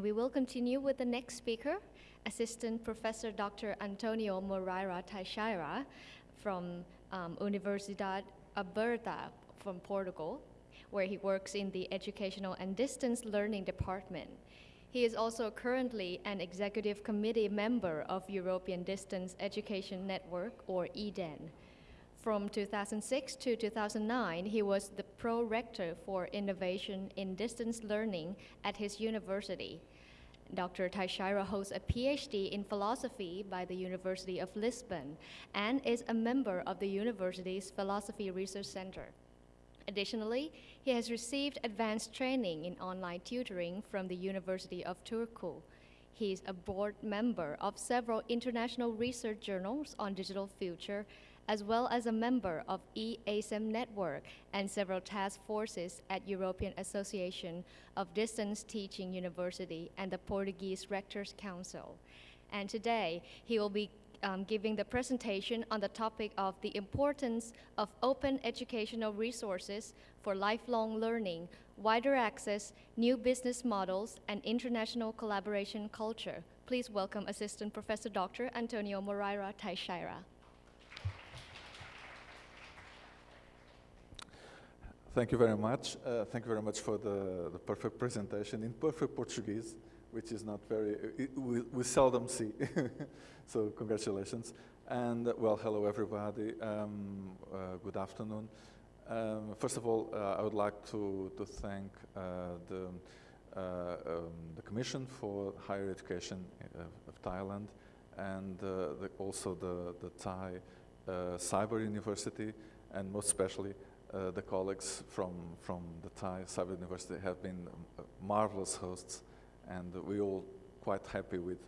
And we will continue with the next speaker, Assistant Professor Dr. Antonio Moreira Teixeira from um, Universidade Aberta from Portugal, where he works in the Educational and Distance Learning Department. He is also currently an executive committee member of European Distance Education Network, or EDEN. From 2006 to 2009, he was the pro-rector for innovation in distance learning at his university. Dr. Teixeira holds a PhD in philosophy by the University of Lisbon and is a member of the university's Philosophy Research Center. Additionally, he has received advanced training in online tutoring from the University of Turku. He is a board member of several international research journals on digital future, as well as a member of EASM Network and several task forces at European Association of Distance Teaching University and the Portuguese Rectors Council. And today, he will be um, giving the presentation on the topic of the importance of open educational resources for lifelong learning, wider access, new business models, and international collaboration culture. Please welcome Assistant Professor Dr. Antonio Moreira Teixeira. Thank you very much. Uh, thank you very much for the, the perfect presentation in perfect Portuguese which is not very, it, we, we, seldom see. so congratulations. And uh, well, hello everybody. Um, uh, good afternoon. Um, first of all, uh, I would like to, to thank uh, the, uh, um, the Commission for Higher Education of Thailand and the, also the, the Thai Cyber University and most especially the colleagues from, from the Thai Cyber University have been marvelous hosts and we're all quite happy with,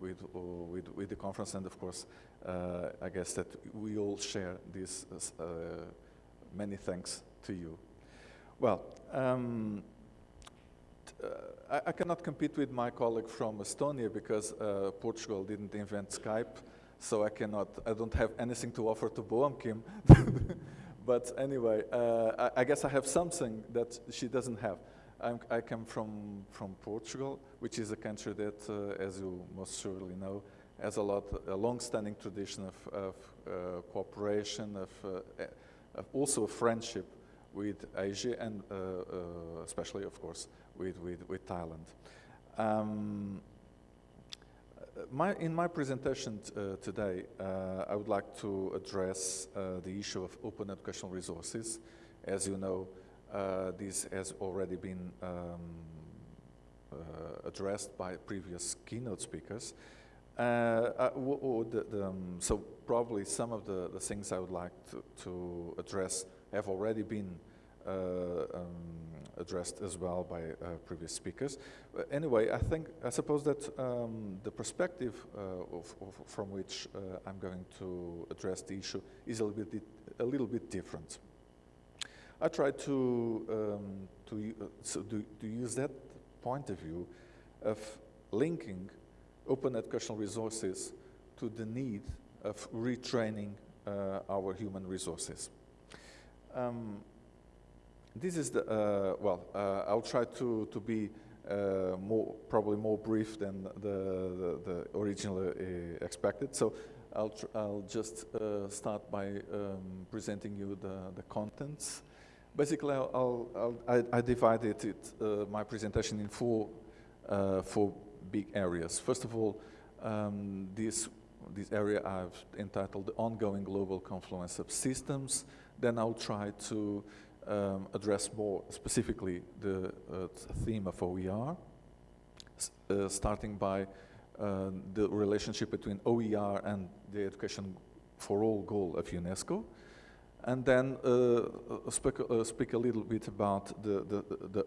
with, uh, with, with, the conference, and of course, uh, I guess that we all share this, uh, many thanks to you. Well, um, I, I, cannot compete with my colleague from Estonia because uh, Portugal didn't invent Skype, so I cannot, I don't have anything to offer to Boam Kim. but anyway, uh, I, I, guess I have something that she doesn't have. I'm, i come from, from Portugal, which is a country that, uh, as you most surely know, has a lot, a long-standing tradition of, of uh, cooperation, of, uh, of, also a friendship with Asia and uh, uh, especially, of course, with, with, with Thailand. Um, my, in my presentation uh, today, I would like to address the issue of open educational resources. As you know, uh, this has already been um, uh, addressed by previous keynote speakers. Uh, the, the, um, so probably some of the, the things I would like to, to address have already been uh, um, addressed as well by uh, previous speakers. But anyway, I think, I suppose that um, the perspective uh, of, of, from which I'm going to address the issue is a little bit, a little bit different. I try to, um, to, uh, so to, to use that point of view of linking open educational resources to the need of retraining uh, our human resources. Um, this is the, uh, well, uh, I'll try to, to be uh, more, probably more brief than the, the, the originally uh, expected. So I'll, I'll just start by um, presenting you the, the contents Basically, I'll, I'll, i I, divided it, uh, my presentation in four, uh, four big areas. First of all, um, this, this area I've entitled the ongoing global confluence of systems. Then I'll try to um, address more specifically the uh, theme of OER, uh, starting by uh, the relationship between OER and the education for all goal of UNESCO and then uh, speak, uh, speak, a little bit about the, the, the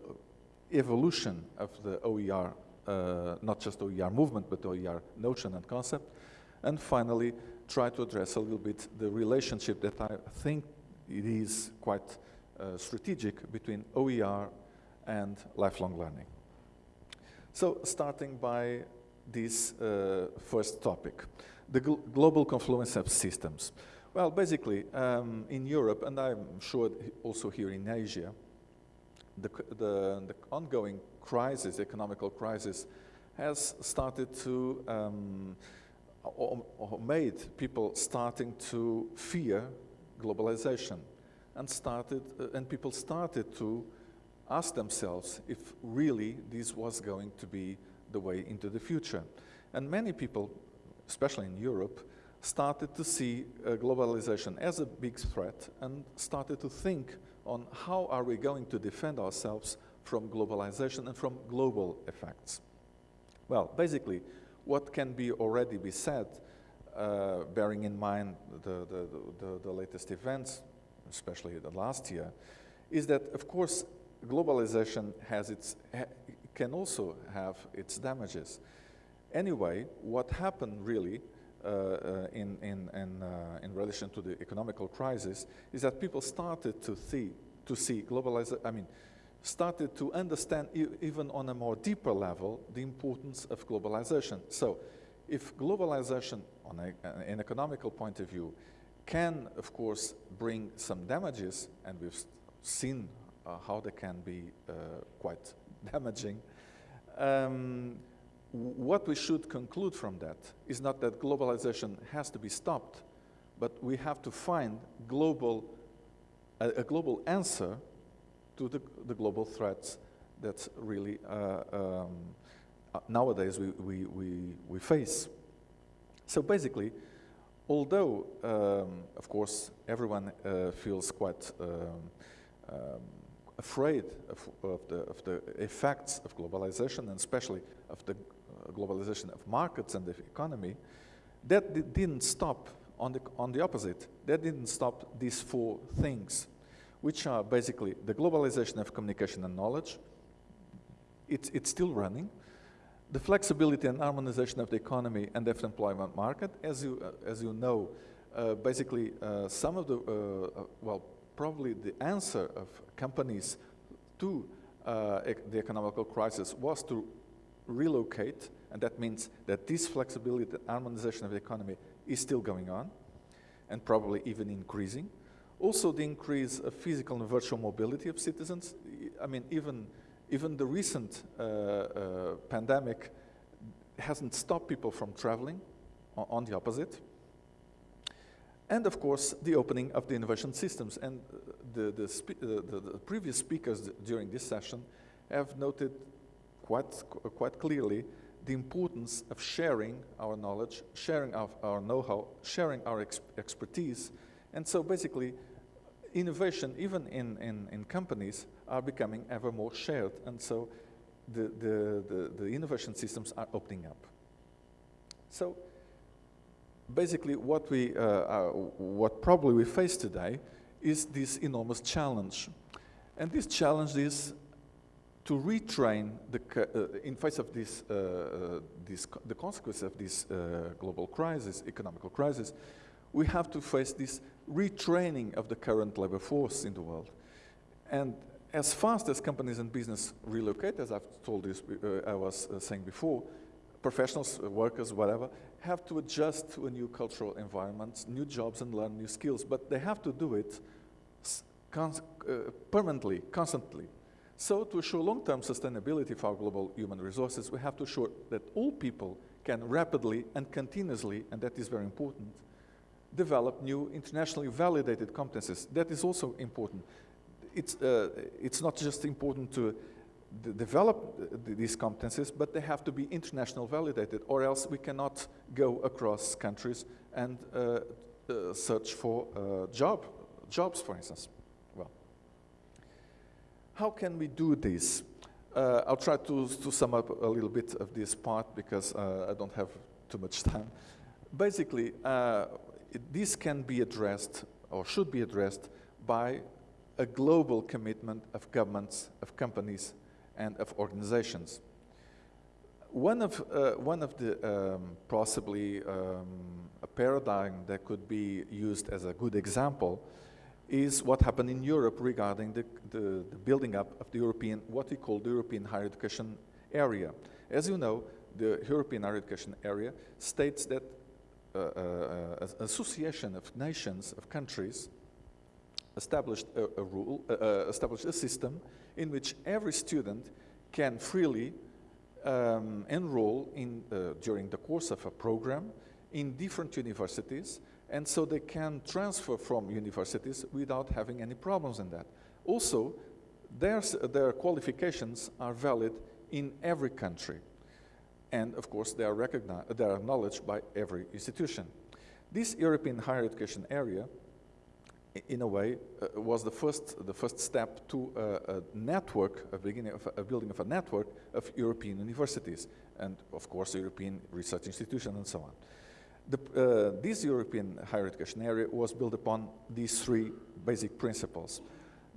evolution of the OER, uh, not just OER movement, but OER notion and concept. And finally, try to address a little bit the relationship that I think it is quite uh, strategic between OER and lifelong learning. So starting by this uh, first topic, the gl global confluence of systems. Well, basically, um, in Europe, and I'm sure also here in Asia, the, the, the ongoing crisis, economical crisis, has started to, um, or, or made people starting to fear globalization and started, uh, and people started to ask themselves if really this was going to be the way into the future. And many people, especially in Europe, started to see uh, globalization as a big threat and started to think on how are we going to defend ourselves from globalization and from global effects. Well, basically, what can be already be said, uh, bearing in mind the, the, the, the, latest events, especially the last year, is that, of course, globalization has its, can also have its damages. Anyway, what happened really uh, uh, in, in, in, uh, in relation to the economical crisis is that people started to see, to see globalization, I mean, started to understand e even on a more deeper level the importance of globalization. So if globalization on a, an economical point of view can, of course, bring some damages, and we've seen uh, how they can be uh, quite damaging, um, what we should conclude from that is not that globalization has to be stopped, but we have to find global, a, a global answer to the, the, global threats that really uh, um, uh, nowadays we, we, we, we, face. So basically, although, um, of course, everyone uh, feels quite um, um afraid of, of, the, of the effects of globalization and especially of the globalization of markets and the economy, that didn't stop on the, on the opposite. That didn't stop these four things, which are basically the globalization of communication and knowledge. It's still running. The flexibility and harmonization of the economy and the employment market. As you, uh, as you know, uh, basically uh, some of the, uh, uh, well, probably the answer of companies to uh, the economical crisis was to relocate, and that means that this flexibility and harmonization of the economy is still going on, and probably even increasing. Also the increase of physical and virtual mobility of citizens. I mean, even, even the recent uh, uh, pandemic hasn't stopped people from traveling, on the opposite. And of course, the opening of the innovation systems. And the, the, uh, the, the previous speakers during this session have noted quite, quite clearly the importance of sharing our knowledge, sharing our, our know-how, sharing our ex expertise. And so basically, innovation, even in, in, in, companies, are becoming ever more shared. And so the, the, the, the innovation systems are opening up. So basically what we, uh, uh, what probably we face today is this enormous challenge. And this challenge is to retrain the, uh, in face of this, uh, uh this the consequence of this uh, global crisis, economical crisis, we have to face this retraining of the current labor force in the world. And as fast as companies and business relocate, as I've told you, uh, I was saying before, professionals, workers, whatever, have to adjust to a new cultural environment, new jobs and learn new skills, but they have to do it uh, permanently, constantly. So to assure long-term sustainability for our global human resources, we have to assure that all people can rapidly and continuously, and that is very important, develop new internationally validated competences. That is also important. It's, uh, it's not just important to develop these competences, but they have to be international validated, or else we cannot go across countries and uh, uh, search for uh, job, jobs, for instance. Well, how can we do this? Uh, I'll try to, to sum up a little bit of this part because uh, I don't have too much time. Basically, uh, it, this can be addressed or should be addressed by a global commitment of governments, of companies, and of organizations. One of, uh, one of the um, possibly um, a paradigm that could be used as a good example is what happened in Europe regarding the, the, the, building up of the European, what we call the European higher education area. As you know, the European higher education area states that uh, uh, an association of nations, of countries, established a, a rule, uh, established a system in which every student can freely um, enroll in, uh, during the course of a program in different universities, and so they can transfer from universities without having any problems in that. Also, their, their qualifications are valid in every country. And of course, they are, recognized, they are acknowledged by every institution. This European higher education area in a way, uh, was the first, the first step to a network, a, beginning of a, building of a network of European universities, and of course, European research institutions and so on. The, uh, this European higher education area was built upon these three basic principles.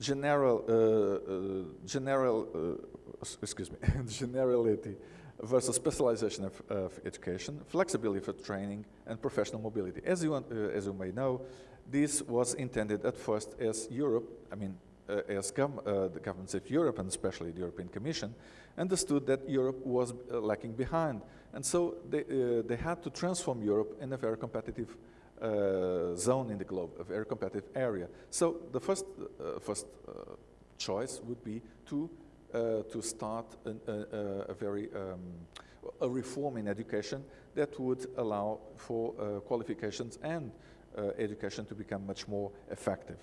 General, uh, uh general uh, excuse me, generality versus specialization of, of, education, flexibility for training, and professional mobility. As you, as you may know, this was intended at first as Europe, I mean, uh, as uh, the governments of Europe, and especially the European Commission, understood that Europe was uh, lacking behind. And so they, uh, they had to transform Europe in a very competitive uh, zone in the globe, a very competitive area. So the first, uh, first choice would be to, to start an, a, very um, a reform in education that would allow for qualifications and education to become much more effective.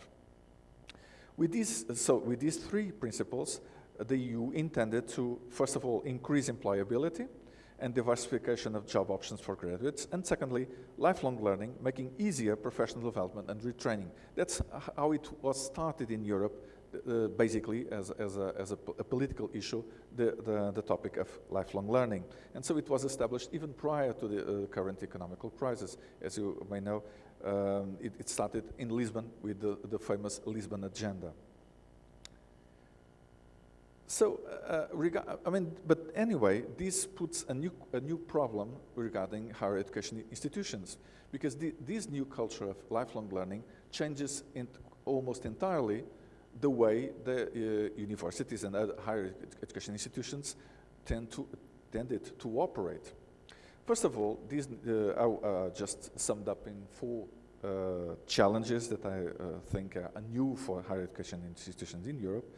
With these, so with these three principles, the EU intended to, first of all, increase employability and diversification of job options for graduates, and secondly, lifelong learning, making easier professional development and retraining. That's how it was started in Europe, uh, basically as, as, a, as a, a, political issue, the, the, the, topic of lifelong learning. And so it was established even prior to the uh, current economical crisis. As you may know, um, it, it, started in Lisbon with the, the famous Lisbon Agenda. So, uh, I mean, but anyway, this puts a new, a new problem regarding higher education institutions, because the, this new culture of lifelong learning changes almost entirely the way the uh, universities and other higher education institutions tend to, tended to operate. First of all, these uh, I uh, just summed up in four uh, challenges that I uh, think are new for higher education institutions in Europe.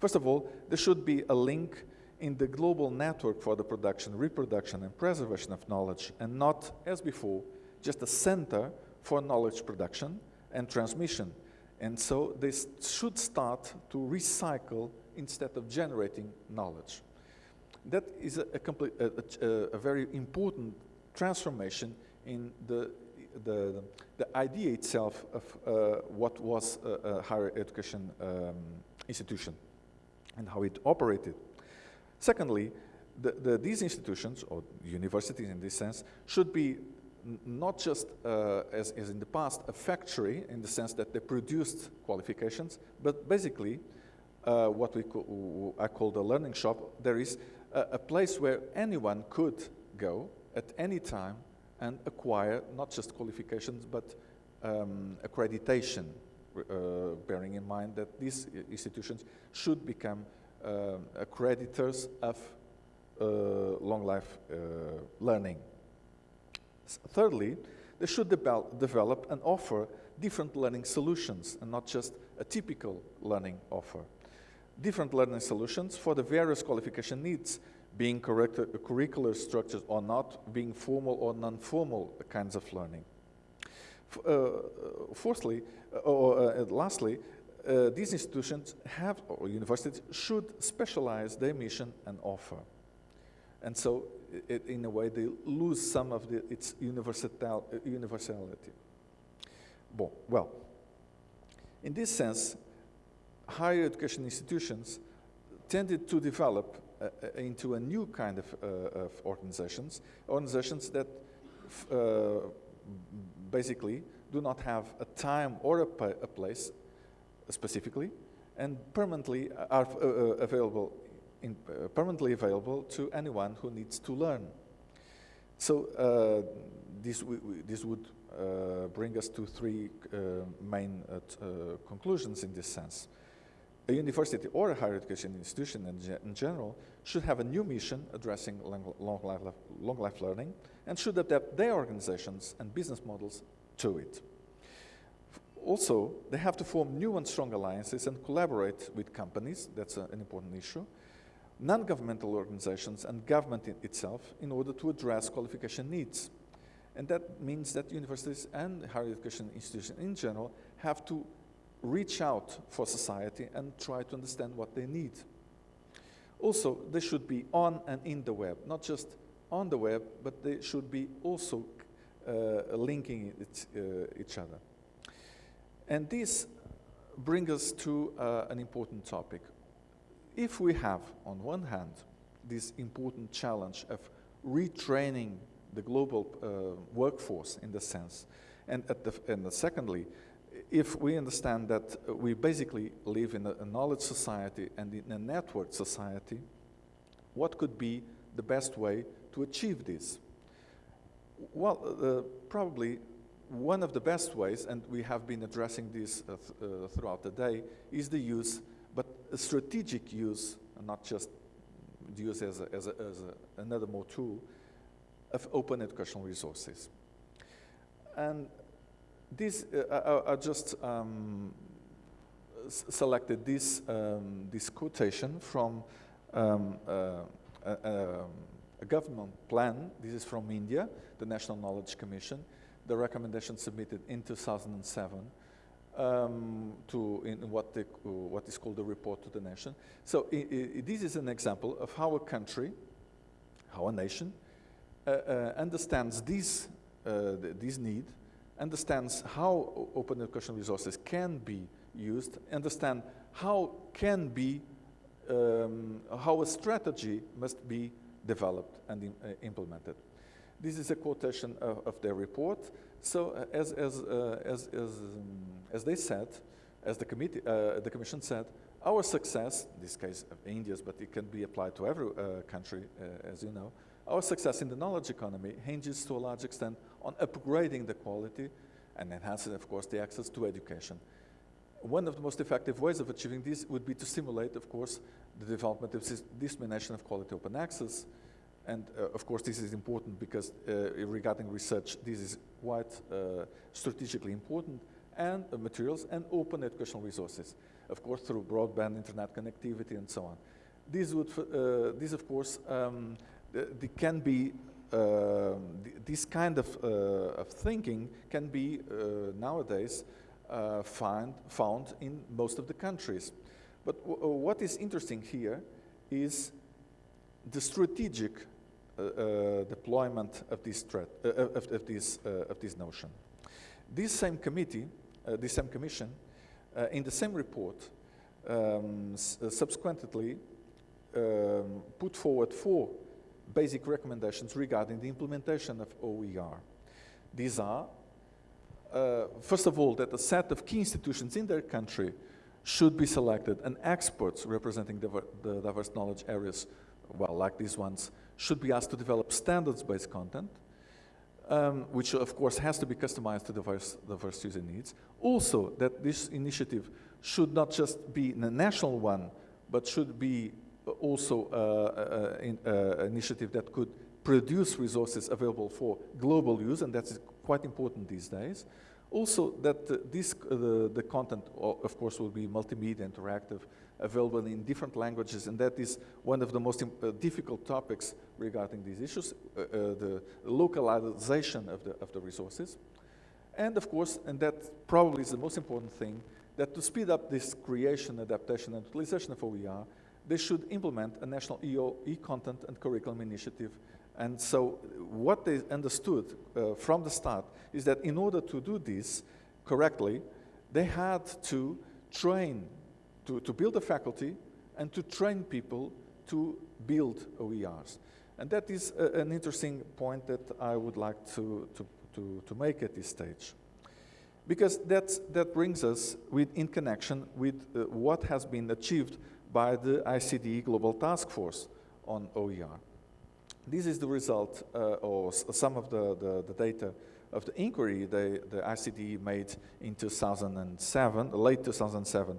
First of all, there should be a link in the global network for the production, reproduction, and preservation of knowledge, and not, as before, just a center for knowledge production and transmission. And so they should start to recycle instead of generating knowledge that is a, a, complete, a, a, very important transformation in the, the, the idea itself of uh, what was a, a higher education um, institution and how it operated. Secondly, the, the, these institutions, or universities in this sense, should be not just, uh, as, as, in the past, a factory in the sense that they produced qualifications, but basically uh, what we I call the learning shop. There is a, a place where anyone could go at any time and acquire not just qualifications but um, accreditation, uh, bearing in mind that these institutions should become uh, accreditors of uh, long life uh, learning. Thirdly, they should de develop and offer different learning solutions and not just a typical learning offer different learning solutions for the various qualification needs, being curricular structures or not, being formal or non-formal kinds of learning. Uh, fourthly, uh, or uh, lastly, uh, these institutions have, or universities, should specialize their mission and offer. And so, it, in a way, they lose some of the, its universal, universality. Well, in this sense, higher education institutions tended to develop uh, uh, into a new kind of, uh, of organizations, organizations that uh, basically do not have a time or a, a place specifically and permanently are uh, available in, permanently available to anyone who needs to learn. So this, this would uh, bring us to three uh, main uh, conclusions in this sense a university or a higher education institution in, ge in general should have a new mission addressing long, life, long life learning and should adapt their organizations and business models to it. Also, they have to form new and strong alliances and collaborate with companies, that's a, an important issue, non-governmental organizations and government itself in order to address qualification needs. And that means that universities and higher education institutions in general have to reach out for society and try to understand what they need. Also, they should be on and in the web, not just on the web, but they should be also uh, linking it, uh, each other. And this brings us to uh, an important topic. If we have, on one hand, this important challenge of retraining the global uh, workforce in the sense, and, at the, and secondly, if we understand that we basically live in a, knowledge society and in a network society, what could be the best way to achieve this? Well, uh, probably one of the best ways, and we have been addressing this uh, th uh, throughout the day, is the use, but a strategic use, not just use as, a, as, a, as a, another more tool, of open educational resources. And this, uh, I, I, just um, selected this, um, this quotation from um, uh, a, a, government plan. This is from India, the National Knowledge Commission, the recommendation submitted in 2007 um, to in what, they, what is called the report to the nation. So this is an example of how a country, how a nation, uh, uh, understands this, uh, this need, understands how open educational resources can be used, understand how can be, um, how a strategy must be developed and uh, implemented. This is a quotation of, of their report. So uh, as, as, uh, as, as, um, as they said, as the, committee, uh, the Commission said, our success, in this case of India's, but it can be applied to every uh, country, uh, as you know, our success in the knowledge economy hinges to a large extent on upgrading the quality and enhancing, of course, the access to education. One of the most effective ways of achieving this would be to stimulate, of course, the development of dissemination of quality open access, and uh, of course, this is important because uh, regarding research, this is quite uh, strategically important, and uh, materials and open educational resources, of course, through broadband internet connectivity and so on. This would, uh, this of course, um, the, can be, uh, this kind of, of, thinking can be nowadays find, found in most of the countries. But what is interesting here is the strategic uh, uh, deployment of this uh, of, of, this, of this notion. This same committee, this same commission, in the same report, um, subsequently um, put forward four basic recommendations regarding the implementation of OER. These are, uh, first of all, that a set of key institutions in their country should be selected and experts representing the, diverse knowledge areas, well, like these ones, should be asked to develop standards-based content, um, which of course has to be customized to diverse, diverse user needs. Also, that this initiative should not just be a national one, but should be also an uh, uh, uh, initiative that could produce resources available for global use, and that's quite important these days. Also, that this, the, the content, of course, will be multimedia, interactive, available in different languages, and that is one of the most difficult topics regarding these issues, uh, uh, the localization of the, of the resources. And of course, and that probably is the most important thing, that to speed up this creation, adaptation, and utilization of OER, they should implement a national EO, e-content and curriculum initiative. And so what they understood uh, from the start is that in order to do this correctly, they had to train to, to build a faculty and to train people to build OERs. And that is a, an interesting point that I would like to, to, to, to make at this stage. Because that's, that brings us with, in connection with uh, what has been achieved by the ICDE Global Task Force on OER. This is the result, uh, or some of the, the, the, data of the inquiry they, the ICDE made in 2007, late 2007,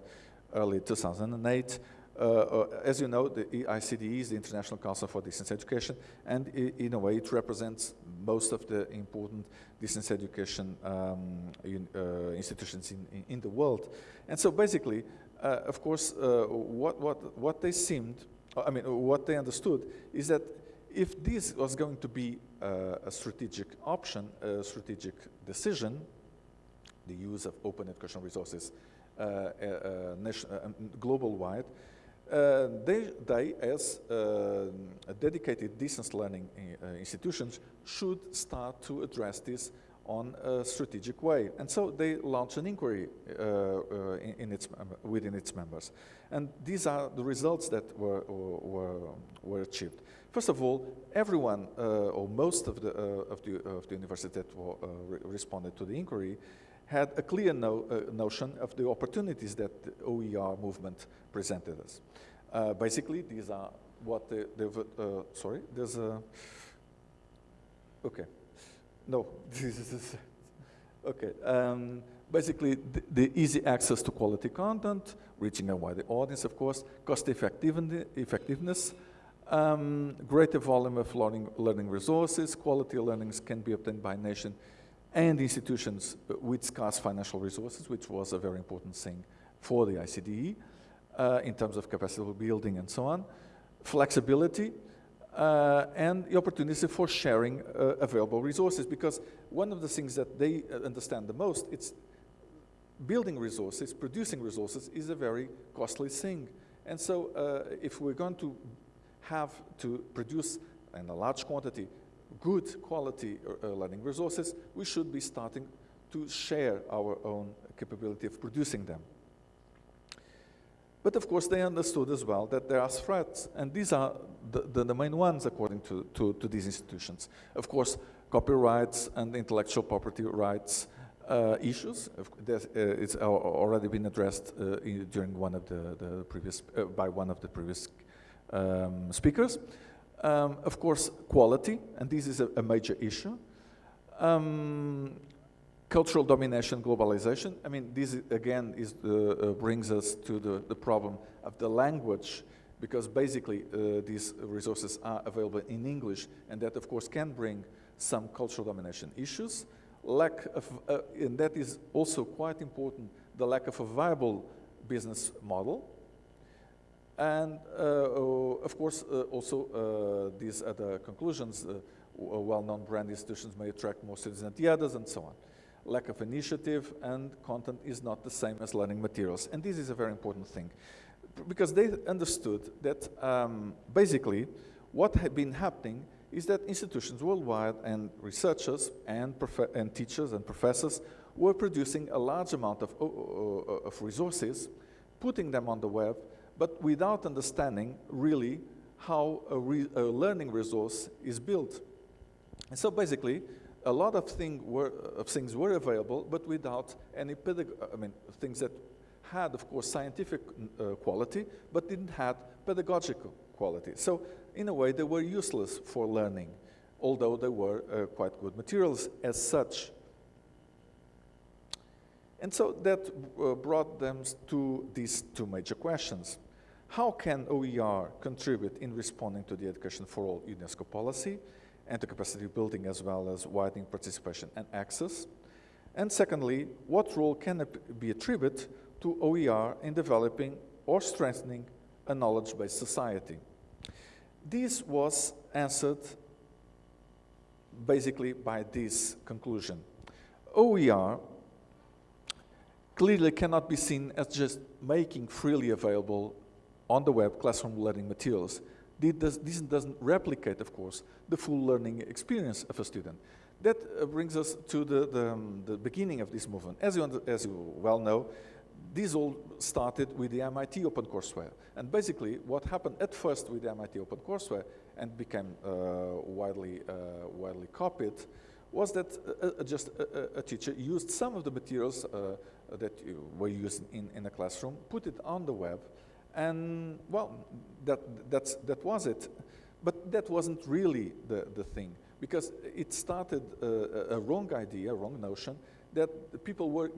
early 2008. Uh, uh, as you know, the ICDE is the International Council for Distance Education, and in a way it represents most of the important distance education um, in, uh, institutions in, in, in, the world. And so basically, of course, uh, what, what, what they seemed I mean, what they understood is that if this was going to be uh, a strategic option, a strategic decision, the use of open educational resources uh, uh, nation, global-wide, uh, they, they, as uh, dedicated distance learning uh, institutions, should start to address this on a strategic way. And so they launched an inquiry in, in its, within its members. And these are the results that were, were, were achieved. First of all, everyone, uh, or most of the, uh, of the, of the universities that were, uh, re responded to the inquiry had a clear no, notion of the opportunities that the OER movement presented us. basically, these are what the, the sorry, there's a, okay, no, this is, okay. Um, basically, the, the, easy access to quality content, reaching a wider audience, of course, cost effectiveness, um, greater volume of learning, learning resources, quality learnings can be obtained by nation and institutions with scarce financial resources, which was a very important thing for the ICDE uh, in terms of capacity building and so on. Flexibility, uh, and the opportunity for sharing uh, available resources because one of the things that they uh, understand the most, it's building resources, producing resources is a very costly thing. And so uh, if we're going to have to produce in a large quantity good quality uh, learning resources, we should be starting to share our own capability of producing them. But of course, they understood as well that there are threats, and these are the, the, the main ones according to, to, to, these institutions. Of course, copyrights and intellectual property rights uh, issues. Uh, it's already been addressed uh, in, during one of the, the previous, uh, by one of the previous um, speakers. Um, of course, quality, and this is a, a major issue. Um, cultural domination, globalization. I mean, this again is the, uh, brings us to the, the problem of the language, because basically uh, these resources are available in English, and that of course can bring some cultural domination issues. Lack of, uh, and that is also quite important, the lack of a viable business model. And uh, of course, uh, also uh, these other conclusions, well-known brand institutions may attract more students than the others and so on. Lack of initiative and content is not the same as learning materials. And this is a very important thing because they understood that um, basically what had been happening is that institutions worldwide and researchers and, and teachers and professors were producing a large amount of, of resources, putting them on the web, but without understanding really how a, re a learning resource is built. And so basically, a lot of, thing were, of things were available, but without any I mean, things that had, of course, scientific uh, quality, but didn't have pedagogical quality. So in a way, they were useless for learning, although they were uh, quite good materials as such. And so that uh, brought them to these two major questions. How can OER contribute in responding to the Education for All UNESCO policy and capacity building as well as widening participation and access? And secondly, what role can be attributed to OER in developing or strengthening a knowledge-based society? This was answered basically by this conclusion. OER clearly cannot be seen as just making freely available on the web classroom learning materials. This doesn't replicate, of course, the full learning experience of a student. That uh, brings us to the, the, um, the beginning of this movement. As you, as you well know, this all started with the MIT OpenCourseware. And basically, what happened at first with the MIT OpenCourseware and became uh, widely, uh, widely copied was that uh, uh just a, a, teacher used some of the materials uh, that were used in, in a classroom, put it on the web, and well, that, that's, that was it. But that wasn't really the, the thing, because it started a, a wrong idea, a wrong notion, that people were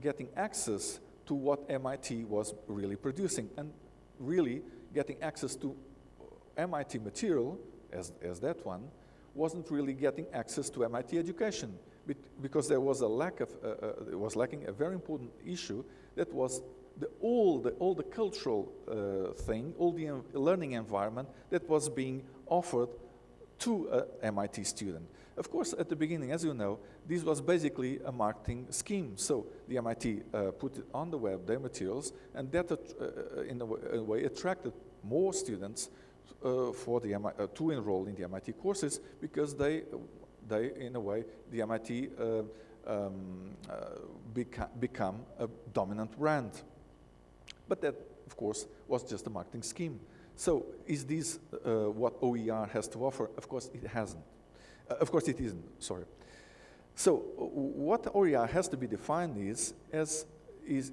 getting access to what MIT was really producing, and really getting access to MIT material, as, as that one, wasn't really getting access to MIT education because there was a lack of, uh, uh, was lacking a very important issue that was the, all, the, all the cultural uh, thing, all the learning environment that was being offered to a MIT student. Of course, at the beginning, as you know, this was basically a marketing scheme. So the MIT uh, put on the web, their materials, and that, uh, uh in a, way, attracted more students uh, for the uh, to enroll in the MIT courses because they, they in a way, the MIT uh, um, become a dominant brand. But that, of course, was just a marketing scheme. So is this what OER has to offer? Of course, it hasn't. Uh, of course, it isn't, sorry. So what OER has to be defined is, as, is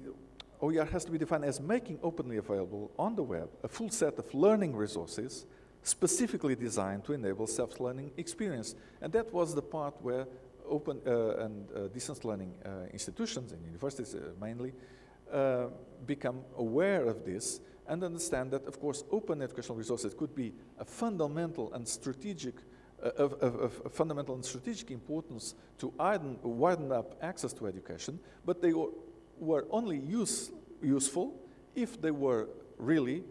OER has to be defined as making openly available on the web a full set of learning resources specifically designed to enable self-learning experience. And that was the part where open uh, and uh, distance learning uh, institutions and universities uh, mainly uh, become aware of this and understand that, of course, open educational resources could be a fundamental and strategic of, of, of, fundamental and strategic importance to widen, widen up access to education, but they were, were only use, useful if they were really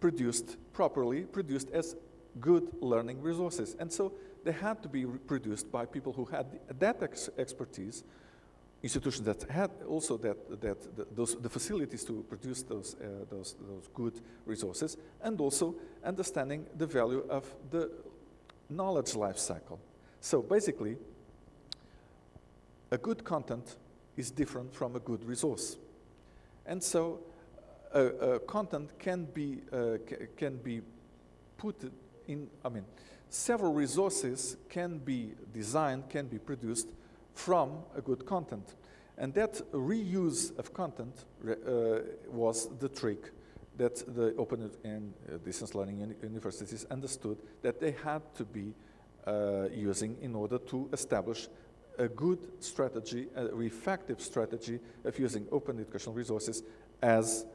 produced properly, produced as good learning resources. And so they had to be produced by people who had that ex expertise, institutions that had also that, that the, those, the facilities to produce those, uh, those, those good resources, and also understanding the value of the knowledge life cycle. So basically, a good content is different from a good resource. And so uh, uh, content can be, uh, can be put in, I mean, several resources can be designed, can be produced from a good content. And that reuse of content uh, was the trick that the open and uh, distance learning uni universities understood that they had to be uh, using in order to establish a good strategy, a effective strategy of using open educational resources as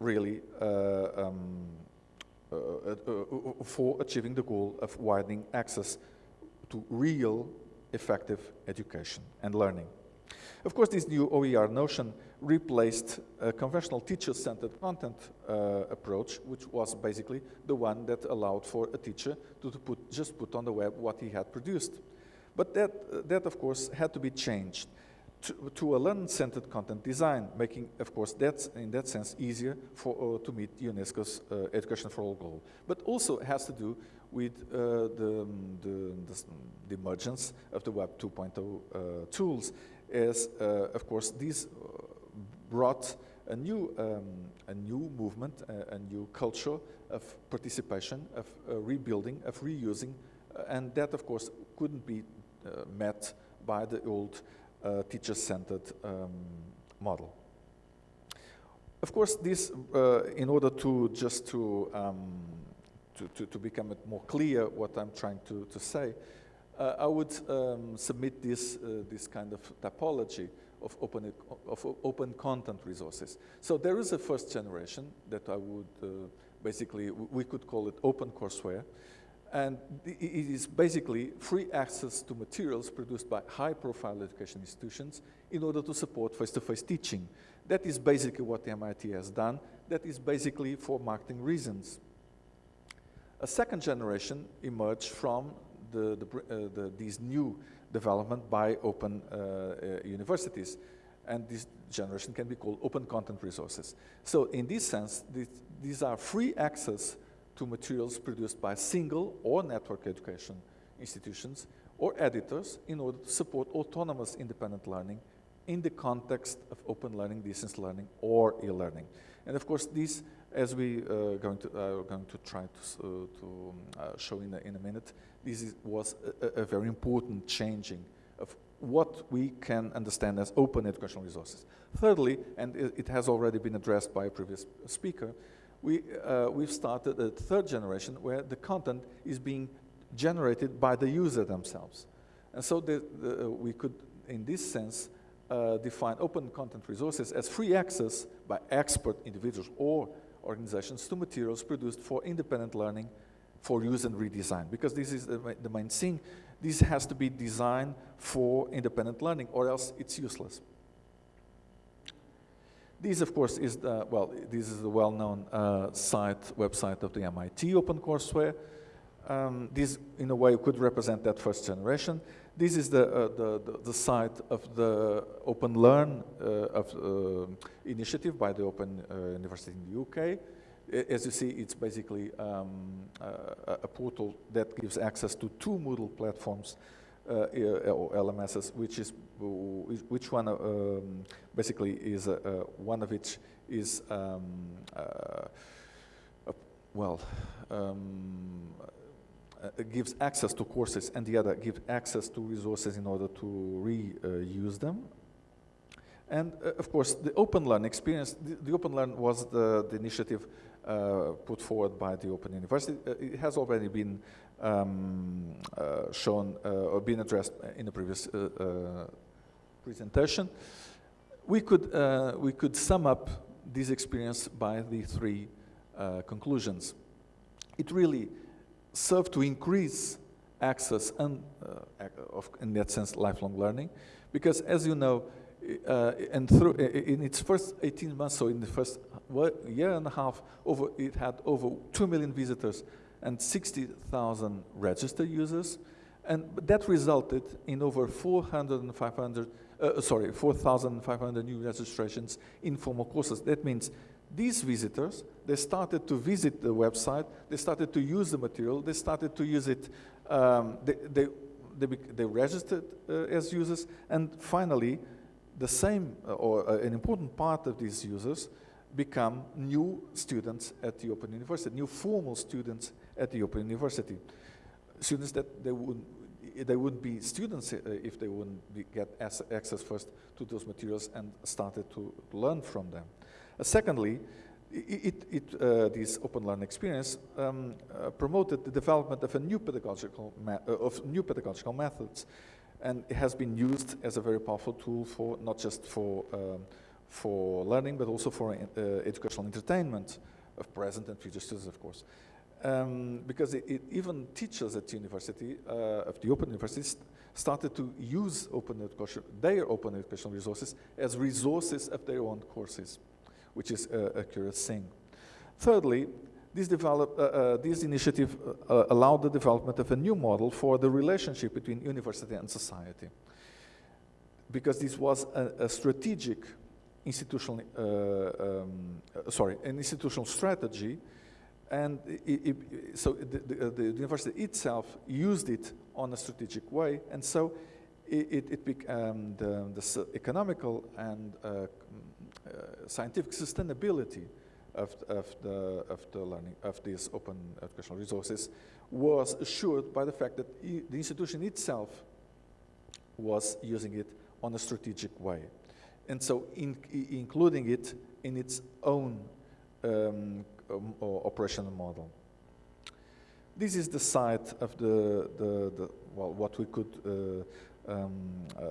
really uh, um, uh, uh, for achieving the goal of widening access to real effective education and learning. Of course, this new OER notion replaced a conventional teacher-centered content uh, approach, which was basically the one that allowed for a teacher to, to put, just put on the web what he had produced. But that, uh, that of course, had to be changed to, to a learner-centered content design, making, of course, that, in that sense, easier for, uh, to meet UNESCO's uh, Education for All goal. But also has to do with uh, the, the, the, emergence of the Web 2.0 uh, tools, as, of course, these brought a new, um, a new movement, a, a, new culture of participation, of uh, rebuilding, of reusing, uh, and that, of course, couldn't be uh, met by the old uh, teacher-centered um, model. Of course, this, uh, in order to just to, um, to, to, to, become it more clear what I'm trying to, to say, uh, I would um, submit this, this kind of typology of open, of open content resources. So there is a first generation that I would uh, basically, we could call it open courseware. And it is basically free access to materials produced by high-profile education institutions in order to support face-to-face -face teaching. That is basically what the MIT has done. That is basically for marketing reasons. A second generation emerged from the, the, uh, the, these new development by open uh, uh, universities. And this generation can be called open content resources. So in this sense, this, these are free access to materials produced by single or network education institutions or editors in order to support autonomous independent learning in the context of open learning, distance learning, or e-learning. And of course, these, as we uh, going to, uh, going to try to, uh, to um, uh, show in a, in a minute, this is, was a, a, very important changing of what we can understand as open educational resources. Thirdly, and it, it has already been addressed by a previous speaker, we, uh, we've started a third generation where the content is being generated by the user themselves. And so the, the, we could, in this sense, uh, define open content resources as free access by expert individuals or organizations to materials produced for independent learning for use and redesign because this is the, the main thing. This has to be designed for independent learning or else it's useless. This, of course, is the, well, this is the well-known uh, site, website of the MIT OpenCourseware. Um, this, in a way, could represent that first generation. This is the, uh, the, the, the, site of the Open Learn uh, of, uh, initiative by the Open uh, University in the UK. As you see, it's basically um, uh, a portal that gives access to two Moodle platforms uh, or LMSs, which is which one um, basically is one of which is um, well um, gives access to courses and the other gives access to resources in order to reuse them. And uh, of course, the Open Learn experience, the, the Open Learn was the, the initiative uh, put forward by the Open University. Uh, it has already been um, uh, shown uh, or been addressed in the previous presentation. We could, we could sum up this experience by the three conclusions. It really serve to increase access and, uh, of, in that sense, lifelong learning. Because as you know, uh, and through in its first 18 months, so in the first year and a half, over it had over 2 million visitors and 60,000 registered users. And that resulted in over 400 and 500, uh, sorry, 4,500 new registrations in formal courses. That means these visitors, they started to visit the website, they started to use the material, they started to use it, um, they, they, they, they, registered uh, as users, and finally, the same, uh, or uh, an important part of these users become new students at the Open University, new formal students at the Open University. Students that they wouldn't, they wouldn't be students uh, if they wouldn't get access first to those materials and started to learn from them. Uh, secondly, it, it, uh, this open learning experience um, uh, promoted the development of a new pedagogical uh, of new pedagogical methods, and it has been used as a very powerful tool for not just for um, for learning, but also for uh, educational entertainment of present and future students, of course. Um, because it, it, even teachers at the university, uh, of the open universities, started to use open education, their open educational resources as resources of their own courses which is a, a curious thing. Thirdly, this, develop, uh, uh, this initiative uh, allowed the development of a new model for the relationship between university and society. Because this was a, a strategic institutional, uh, um, uh, sorry, an institutional strategy, and it, it, so the, the, the, university itself used it on a strategic way, and so it, it became the, the economical and uh, uh, scientific sustainability of, of, the, of the learning, of these open educational resources was assured by the fact that the institution itself was using it on a strategic way. And so in, including it in its own um, um, operational model. This is the site of the, the, the well, what we could uh, um, uh,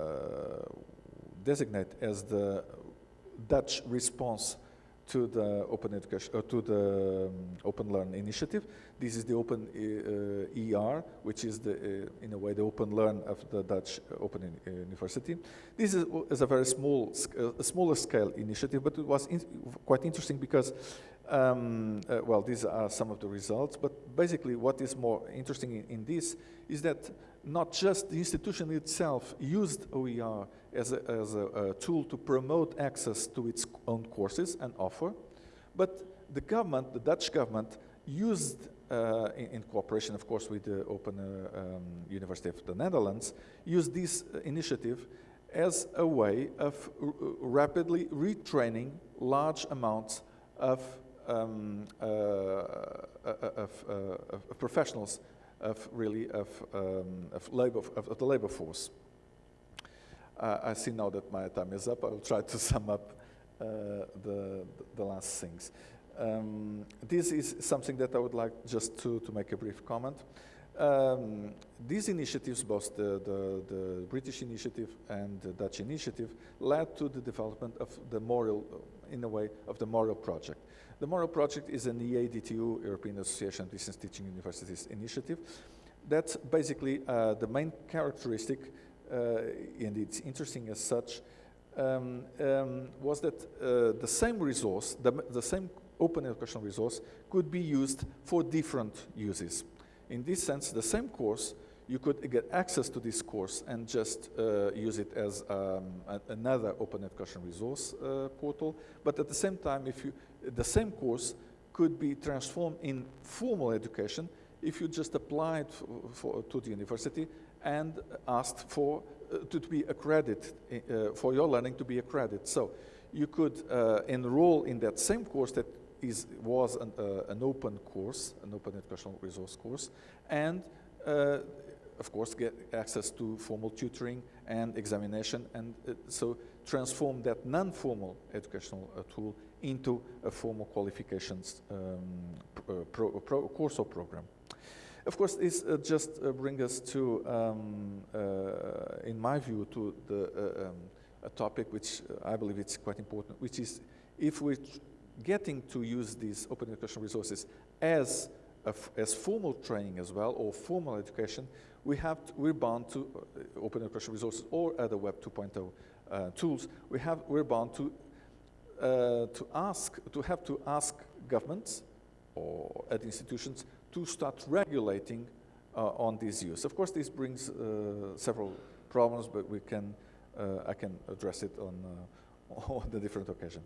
designate as the Dutch response to the open education uh, to the um, open learn initiative. This is the open uh, er which is the uh, in a way the open learn of the dutch open uh, university. This is, is, a very small uh, a smaller scale initiative but it was in quite interesting because um, uh, well these are some of the results. But basically what is more interesting in, in this is that not just the institution itself used OER as a, as a, a, tool to promote access to its own courses and offer, but the government, the Dutch government, used, uh, in, in, cooperation, of course, with the Open uh, um, University of the Netherlands, used this uh, initiative as a way of rapidly retraining large amounts of, um, uh, uh, of, of professionals of really of, um, of, labor, of, of, the labor force. Uh, I see now that my time is up. I will try to sum up uh, the, the last things. Um, this is something that I would like just to, to make a brief comment. Um, these initiatives, both the, the, the, British initiative and the Dutch initiative, led to the development of the MORIL, in a way, of the MORIL project. The MORIL project is an EADTU, European Association of Distance Teaching Universities initiative. That's basically uh, the main characteristic, uh, and it's interesting as such, um, um, was that uh, the same resource, the, the same open educational resource, could be used for different uses. In this sense, the same course, you could get access to this course and just uh, use it as um, a, another open education resource uh, portal. But at the same time, if you, the same course could be transformed in formal education if you just applied for, to the university and asked for uh, to, be accredited, uh, for your learning to be accredited. So you could uh, enroll in that same course that is, was an, uh, an open course, an open educational resource course, and uh, of course get access to formal tutoring and examination, and uh, so transform that non-formal educational tool into a formal qualifications um, pro, pro, course or program. Of course, this uh, just uh, brings us to, um, uh, in my view, to the, um, a topic which I believe it's quite important, which is if we're getting to use these open educational resources as, as formal training as well, or formal education, we have to, we're bound to uh, open education resources or other Web 2.0 uh, tools. We have, we're bound to, uh, to ask, to have to ask governments or other institutions to start regulating uh, on this use. Of course, this brings uh, several problems, but we can, uh, I can address it on, on the different occasion.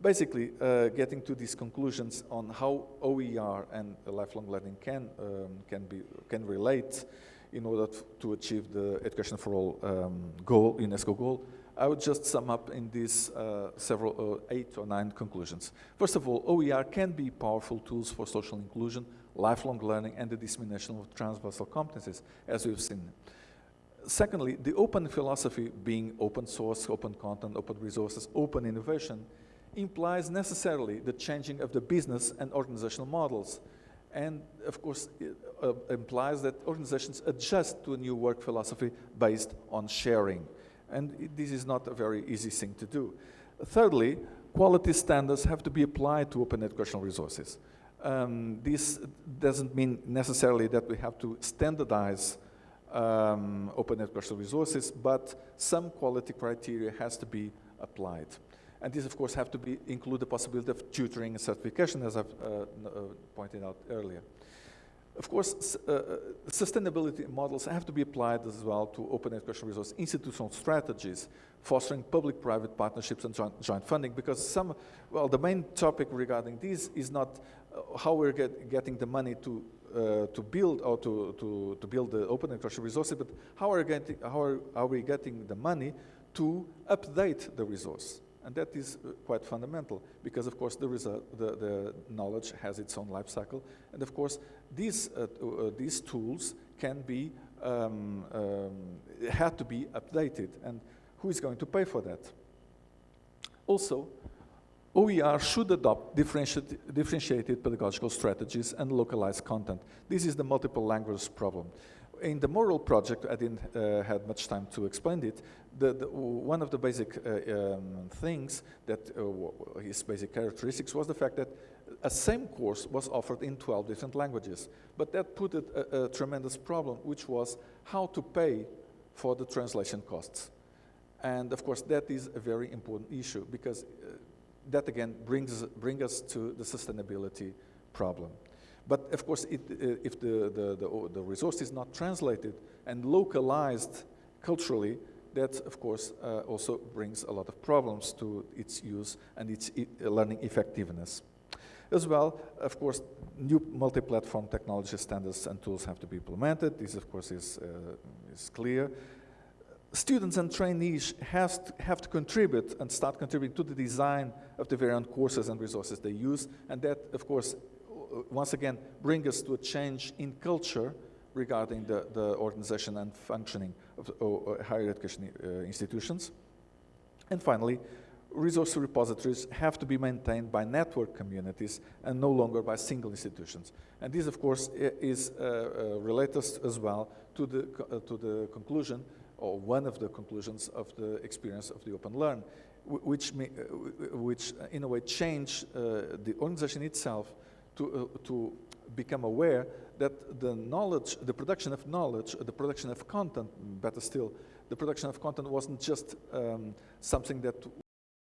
Basically, getting to these conclusions on how OER and lifelong learning can, um, can, be, can relate in order to achieve the Education for All um, goal, UNESCO goal, I would just sum up in these uh, several, uh, eight or nine conclusions. First of all, OER can be powerful tools for social inclusion, lifelong learning, and the dissemination of transversal competencies, as we've seen. Secondly, the open philosophy being open source, open content, open resources, open innovation, implies necessarily the changing of the business and organizational models. And of course, it uh, implies that organizations adjust to a new work philosophy based on sharing. And it, this is not a very easy thing to do. Thirdly, quality standards have to be applied to open educational resources. Um, this doesn't mean necessarily that we have to standardize um, open educational resources, but some quality criteria has to be applied. And these, of course, have to be, include the possibility of tutoring and certification, as I've uh, uh, pointed out earlier. Of course, uh, uh, sustainability models have to be applied as well to open educational resource institutional strategies, fostering public-private partnerships and joint, joint, funding, because some, well, the main topic regarding this is not uh, how we're get, getting the money to uh, to build or to, to, to build the open educational resources, but how are, getting, how are, are we getting the money to update the resource? And that is uh, quite fundamental because, of course, the, the, the knowledge has its own life cycle. And, of course, these, uh, uh, these tools can be, um, um, had to be updated. And who is going to pay for that? Also, OER should adopt differentiated pedagogical strategies and localized content. This is the multiple language problem in the MORIL project, I didn't uh, have much time to explain it. The, the, one of the basic uh, um, things that uh, his basic characteristics was the fact that a same course was offered in 12 different languages. But that put a, a, tremendous problem, which was how to pay for the translation costs. And of course, that is a very important issue because uh, that again brings, bring us to the sustainability problem. But of course, it, uh, if the, the, the, the, resource is not translated and localized culturally, that of course uh, also brings a lot of problems to its use and its e learning effectiveness. As well, of course, new multi-platform technology standards and tools have to be implemented. This, of course, is, uh, is clear. Students and trainees have to, have to contribute and start contributing to the design of the variant courses and resources they use, and that, of course, once again, bring us to a change in culture regarding the, the organization and functioning of uh, higher education uh, institutions. And finally, resource repositories have to be maintained by network communities and no longer by single institutions. And this, of course, is uh, uh, related as well to the, uh, to the conclusion, or one of the conclusions of the experience of the Open Learn, which, may, which in a way change the organization itself to, uh, to become aware that the knowledge, the production of knowledge, the production of content, better still, the production of content wasn't just um, something that